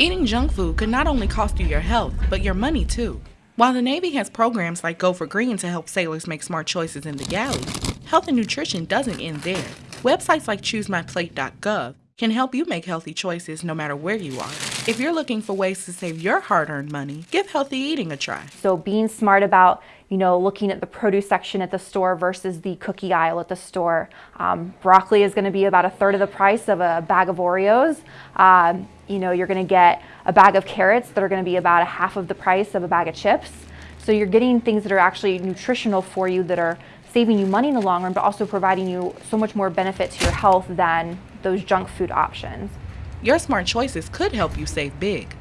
Eating junk food could not only cost you your health, but your money too. While the Navy has programs like Go for Green to help sailors make smart choices in the galley, health and nutrition doesn't end there. Websites like ChooseMyPlate.gov can help you make healthy choices no matter where you are. If you're looking for ways to save your hard-earned money, give healthy eating a try. So being smart about, you know, looking at the produce section at the store versus the cookie aisle at the store. Um, broccoli is going to be about a third of the price of a bag of Oreos. Um, you know, you're going to get a bag of carrots that are going to be about a half of the price of a bag of chips. So you're getting things that are actually nutritional for you that are saving you money in the long run, but also providing you so much more benefit to your health than those junk food options. Your smart choices could help you save big.